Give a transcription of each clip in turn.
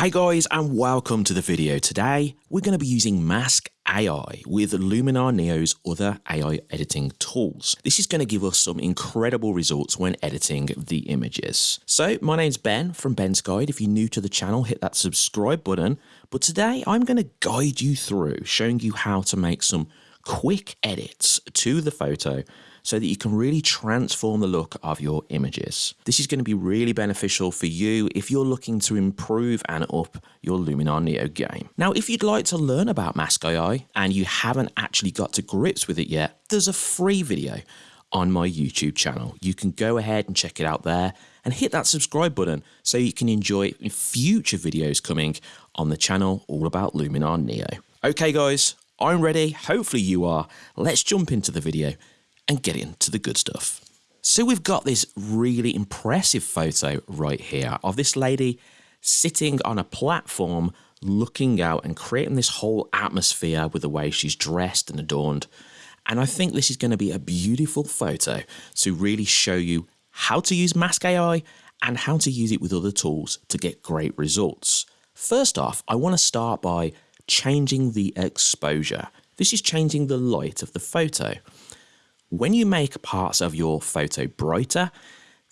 Hey guys and welcome to the video. Today we're going to be using Mask AI with Luminar Neo's other AI editing tools. This is going to give us some incredible results when editing the images. So my name's Ben from Ben's Guide. If you're new to the channel hit that subscribe button. But today I'm going to guide you through showing you how to make some quick edits to the photo so that you can really transform the look of your images. This is going to be really beneficial for you if you're looking to improve and up your Luminar Neo game. Now, if you'd like to learn about Mask AI and you haven't actually got to grips with it yet, there's a free video on my YouTube channel. You can go ahead and check it out there and hit that subscribe button so you can enjoy future videos coming on the channel all about Luminar Neo. Okay guys, I'm ready, hopefully you are. Let's jump into the video and get into the good stuff. So we've got this really impressive photo right here of this lady sitting on a platform looking out and creating this whole atmosphere with the way she's dressed and adorned. And I think this is going to be a beautiful photo to really show you how to use Mask AI and how to use it with other tools to get great results. First off, I want to start by changing the exposure. This is changing the light of the photo. When you make parts of your photo brighter,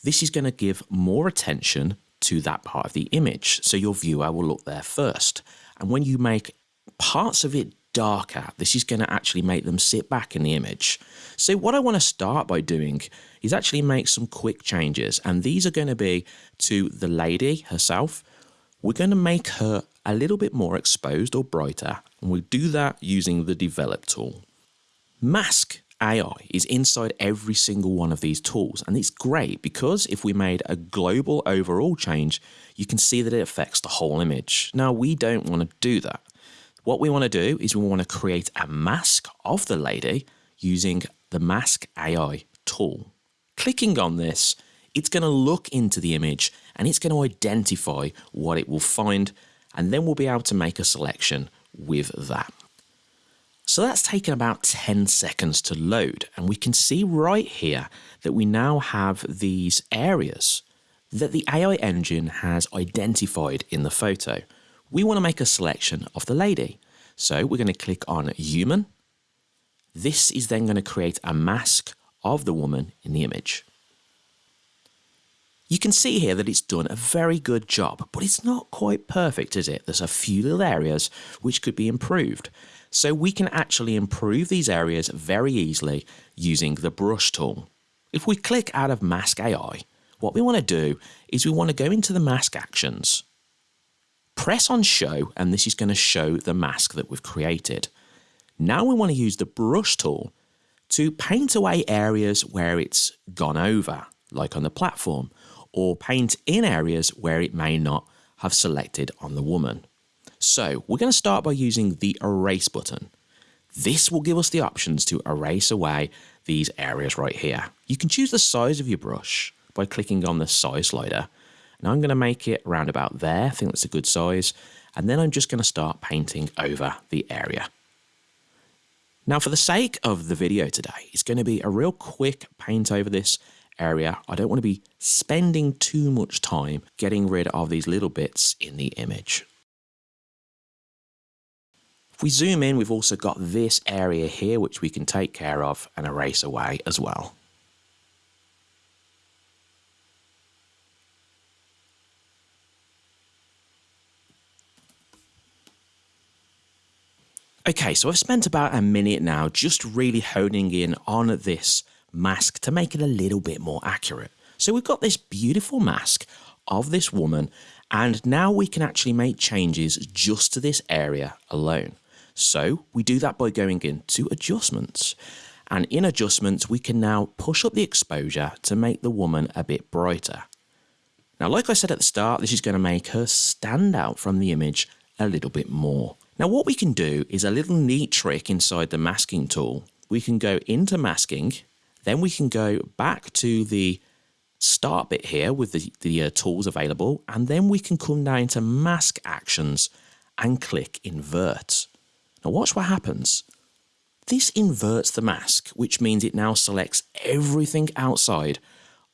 this is going to give more attention to that part of the image. So your viewer will look there first. And when you make parts of it darker, this is going to actually make them sit back in the image. So what I want to start by doing is actually make some quick changes. And these are going to be to the lady herself. We're going to make her a little bit more exposed or brighter. And we'll do that using the develop tool. Mask AI is inside every single one of these tools. And it's great because if we made a global overall change, you can see that it affects the whole image. Now, we don't want to do that. What we want to do is we want to create a mask of the lady using the Mask AI tool. Clicking on this, it's going to look into the image and it's going to identify what it will find and then we'll be able to make a selection with that. So that's taken about 10 seconds to load and we can see right here that we now have these areas that the AI engine has identified in the photo. We want to make a selection of the lady. So we're going to click on human. This is then going to create a mask of the woman in the image. You can see here that it's done a very good job, but it's not quite perfect, is it? There's a few little areas which could be improved. So we can actually improve these areas very easily using the brush tool. If we click out of Mask AI, what we want to do is we want to go into the mask actions, press on show, and this is going to show the mask that we've created. Now we want to use the brush tool to paint away areas where it's gone over, like on the platform, or paint in areas where it may not have selected on the woman. So we're going to start by using the erase button. This will give us the options to erase away these areas right here. You can choose the size of your brush by clicking on the size slider. And I'm going to make it around about there. I think that's a good size. And then I'm just going to start painting over the area. Now for the sake of the video today, it's going to be a real quick paint over this area. I don't want to be spending too much time getting rid of these little bits in the image. If we zoom in, we've also got this area here, which we can take care of and erase away as well. Okay, so I've spent about a minute now just really honing in on this mask to make it a little bit more accurate. So we've got this beautiful mask of this woman and now we can actually make changes just to this area alone. So we do that by going into adjustments. And in adjustments, we can now push up the exposure to make the woman a bit brighter. Now, like I said at the start, this is going to make her stand out from the image a little bit more. Now, what we can do is a little neat trick inside the masking tool. We can go into masking, then we can go back to the start bit here with the, the uh, tools available, and then we can come down to mask actions and click invert. Now watch what happens. This inverts the mask, which means it now selects everything outside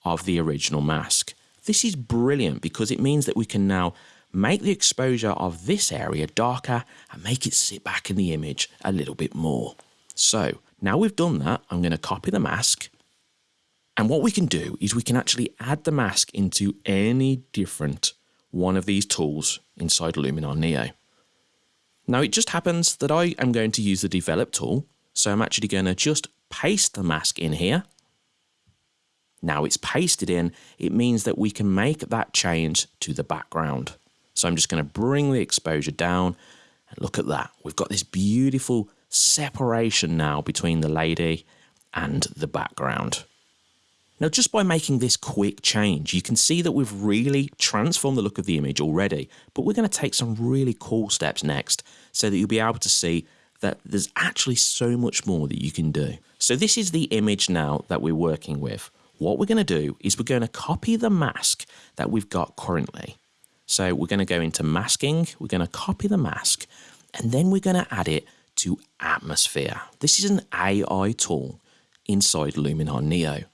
of the original mask. This is brilliant because it means that we can now make the exposure of this area darker and make it sit back in the image a little bit more. So now we've done that, I'm going to copy the mask. And what we can do is we can actually add the mask into any different one of these tools inside Luminar Neo. Now it just happens that I am going to use the develop tool. So I'm actually going to just paste the mask in here. Now it's pasted in, it means that we can make that change to the background. So I'm just going to bring the exposure down and look at that. We've got this beautiful separation now between the lady and the background. Now, just by making this quick change, you can see that we've really transformed the look of the image already, but we're going to take some really cool steps next so that you'll be able to see that there's actually so much more that you can do. So this is the image now that we're working with. What we're going to do is we're going to copy the mask that we've got currently. So we're going to go into masking, we're going to copy the mask, and then we're going to add it to atmosphere. This is an AI tool inside Luminar Neo.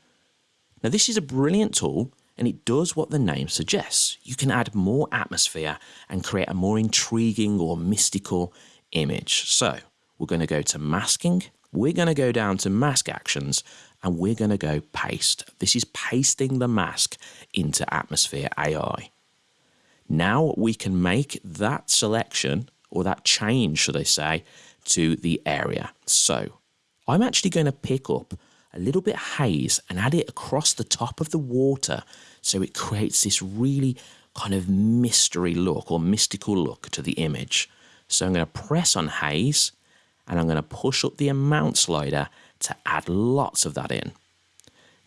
Now this is a brilliant tool and it does what the name suggests. You can add more atmosphere and create a more intriguing or mystical image. So we're going to go to masking, we're going to go down to mask actions and we're going to go paste. This is pasting the mask into Atmosphere AI. Now we can make that selection or that change, should I say, to the area. So I'm actually going to pick up a little bit haze and add it across the top of the water so it creates this really kind of mystery look or mystical look to the image. So I'm going to press on haze and I'm going to push up the amount slider to add lots of that in.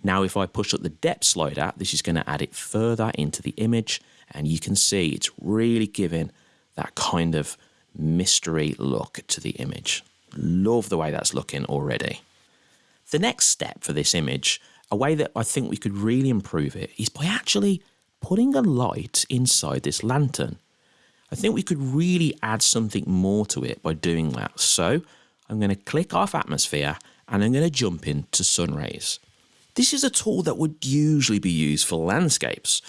Now if I push up the depth slider, this is going to add it further into the image and you can see it's really giving that kind of mystery look to the image. Love the way that's looking already. The next step for this image, a way that I think we could really improve it, is by actually putting a light inside this lantern. I think we could really add something more to it by doing that. So I'm going to click off atmosphere and I'm going to jump into sun rays. This is a tool that would usually be used for landscapes,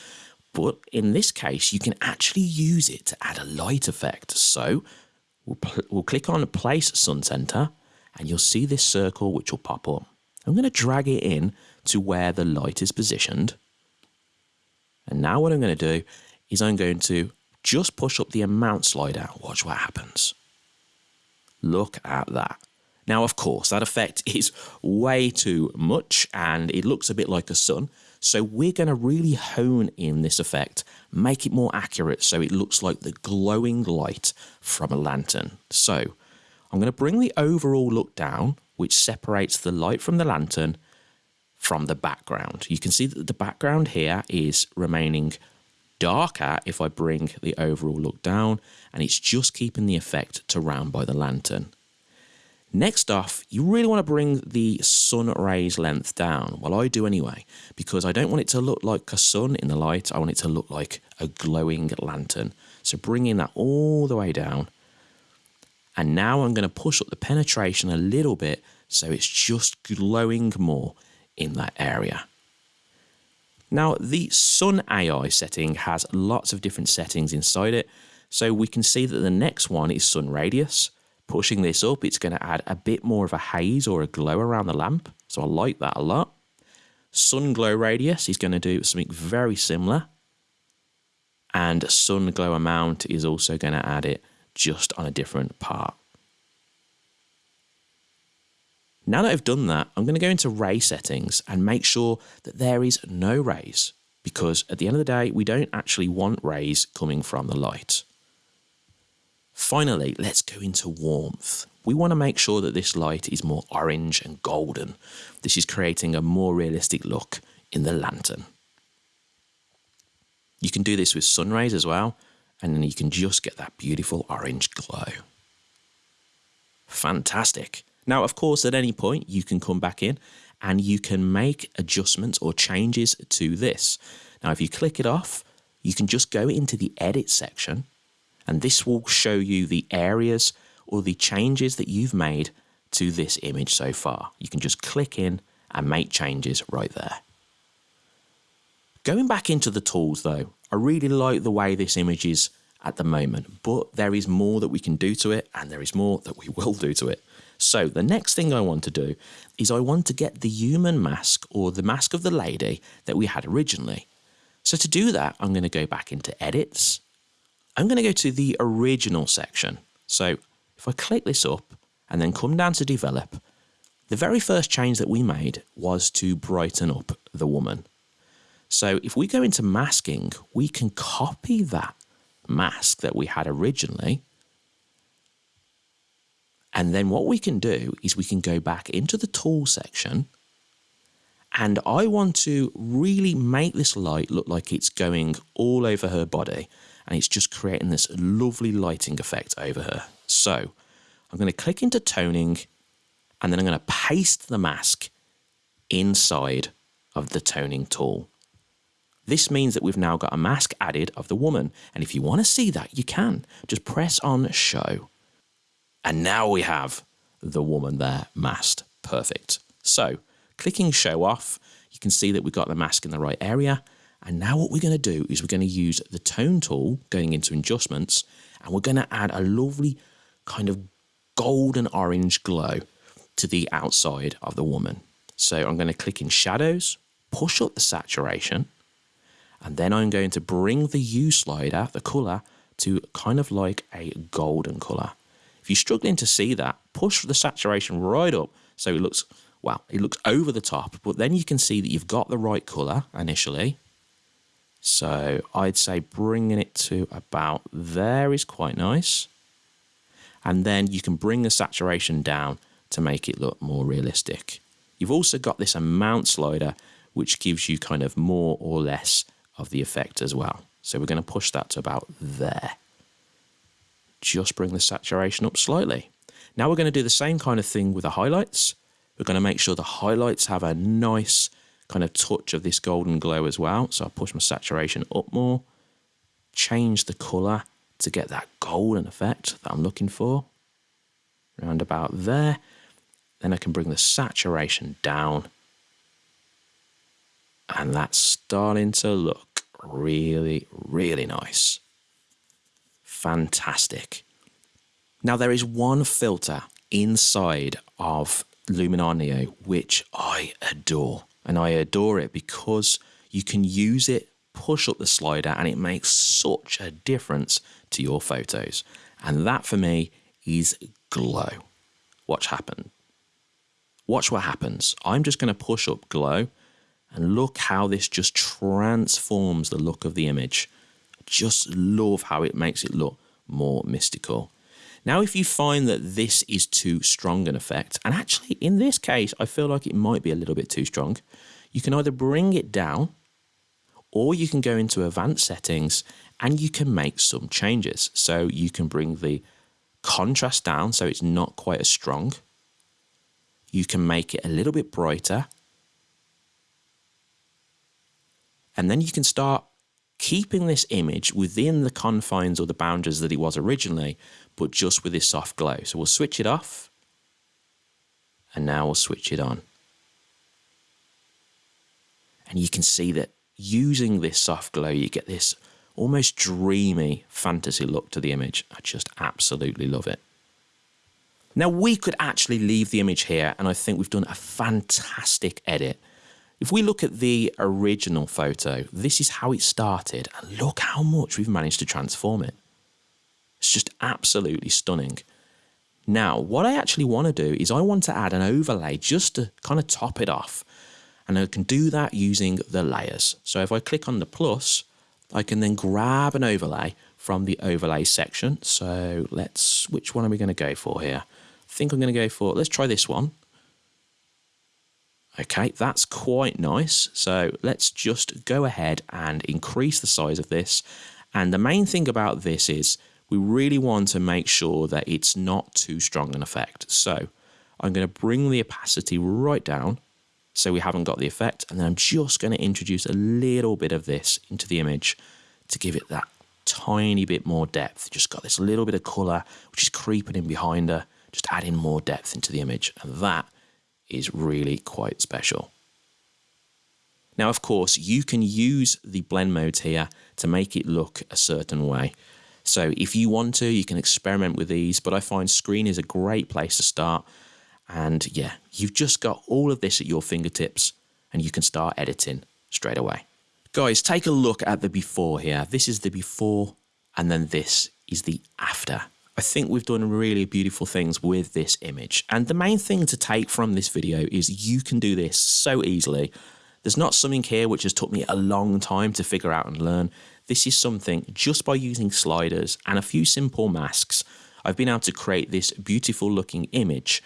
but in this case you can actually use it to add a light effect. So we'll, we'll click on place sun center and you'll see this circle which will pop up. I'm going to drag it in to where the light is positioned. And now what I'm going to do is I'm going to just push up the amount slider. Watch what happens. Look at that. Now, of course, that effect is way too much and it looks a bit like a sun. So we're going to really hone in this effect, make it more accurate so it looks like the glowing light from a lantern. So I'm going to bring the overall look down which separates the light from the lantern from the background. You can see that the background here is remaining darker if I bring the overall look down and it's just keeping the effect to round by the lantern. Next off, you really want to bring the sun rays length down. Well, I do anyway, because I don't want it to look like a sun in the light. I want it to look like a glowing lantern. So bringing that all the way down and now I'm going to push up the penetration a little bit so it's just glowing more in that area. Now the Sun AI setting has lots of different settings inside it. So we can see that the next one is Sun Radius. Pushing this up, it's going to add a bit more of a haze or a glow around the lamp. So I like that a lot. Sun Glow Radius is going to do something very similar. And Sun Glow Amount is also going to add it just on a different part. Now that I've done that, I'm going to go into ray settings and make sure that there is no rays because at the end of the day, we don't actually want rays coming from the light. Finally, let's go into warmth. We want to make sure that this light is more orange and golden. This is creating a more realistic look in the lantern. You can do this with sun rays as well, and then you can just get that beautiful orange glow. Fantastic. Now, of course, at any point you can come back in and you can make adjustments or changes to this. Now, if you click it off, you can just go into the edit section and this will show you the areas or the changes that you've made to this image so far. You can just click in and make changes right there. Going back into the tools though, I really like the way this image is at the moment, but there is more that we can do to it and there is more that we will do to it. So the next thing I want to do is I want to get the human mask or the mask of the lady that we had originally. So to do that, I'm going to go back into edits. I'm going to go to the original section. So if I click this up and then come down to develop, the very first change that we made was to brighten up the woman. So if we go into masking, we can copy that mask that we had originally. And then what we can do is we can go back into the tool section and I want to really make this light look like it's going all over her body and it's just creating this lovely lighting effect over her. So I'm going to click into toning and then I'm going to paste the mask inside of the toning tool. This means that we've now got a mask added of the woman. And if you want to see that, you can. Just press on show. And now we have the woman there masked. Perfect. So clicking show off, you can see that we've got the mask in the right area. And now what we're going to do is we're going to use the tone tool going into adjustments and we're going to add a lovely kind of golden orange glow to the outside of the woman. So I'm going to click in shadows, push up the saturation, and then I'm going to bring the hue slider, the color, to kind of like a golden color. If you're struggling to see that, push the saturation right up so it looks, well, it looks over the top, but then you can see that you've got the right color initially. So I'd say bringing it to about there is quite nice. And then you can bring the saturation down to make it look more realistic. You've also got this amount slider, which gives you kind of more or less of the effect as well. So we're going to push that to about there. Just bring the saturation up slightly. Now we're going to do the same kind of thing with the highlights. We're going to make sure the highlights have a nice kind of touch of this golden glow as well. So I'll push my saturation up more, change the colour to get that golden effect that I'm looking for. Around about there. Then I can bring the saturation down and that's starting to look really, really nice. Fantastic. Now there is one filter inside of Luminar Neo which I adore. And I adore it because you can use it, push up the slider, and it makes such a difference to your photos. And that for me is glow. Watch happen. Watch what happens. I'm just going to push up glow and look how this just transforms the look of the image. Just love how it makes it look more mystical. Now, if you find that this is too strong an effect, and actually in this case, I feel like it might be a little bit too strong, you can either bring it down or you can go into advanced settings and you can make some changes. So you can bring the contrast down so it's not quite as strong. You can make it a little bit brighter And then you can start keeping this image within the confines or the boundaries that it was originally, but just with this soft glow. So we'll switch it off. And now we'll switch it on. And you can see that using this soft glow, you get this almost dreamy fantasy look to the image. I just absolutely love it. Now we could actually leave the image here and I think we've done a fantastic edit if we look at the original photo, this is how it started, and look how much we've managed to transform it. It's just absolutely stunning. Now, what I actually want to do is I want to add an overlay just to kind of top it off. And I can do that using the layers. So if I click on the plus, I can then grab an overlay from the overlay section. So let's, which one are we going to go for here? I think I'm going to go for, let's try this one. Okay, that's quite nice. So let's just go ahead and increase the size of this. And the main thing about this is we really want to make sure that it's not too strong an effect. So I'm going to bring the opacity right down so we haven't got the effect. And then I'm just going to introduce a little bit of this into the image to give it that tiny bit more depth. Just got this little bit of colour which is creeping in behind her, just adding more depth into the image. And that is really quite special. Now, of course, you can use the blend modes here to make it look a certain way. So if you want to, you can experiment with these, but I find screen is a great place to start. And yeah, you've just got all of this at your fingertips and you can start editing straight away. Guys, take a look at the before here. This is the before and then this is the after. I think we've done really beautiful things with this image. And the main thing to take from this video is you can do this so easily. There's not something here which has took me a long time to figure out and learn. This is something just by using sliders and a few simple masks, I've been able to create this beautiful looking image.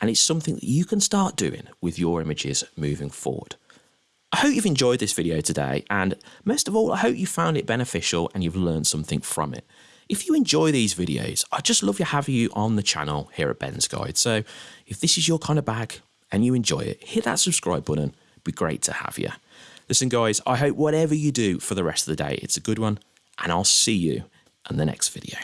And it's something that you can start doing with your images moving forward. I hope you've enjoyed this video today and most of all I hope you found it beneficial and you've learned something from it. If you enjoy these videos, I just love to have you on the channel here at Ben's Guide. So if this is your kind of bag and you enjoy it, hit that subscribe button. It'd be great to have you. Listen, guys, I hope whatever you do for the rest of the day, it's a good one, and I'll see you in the next video.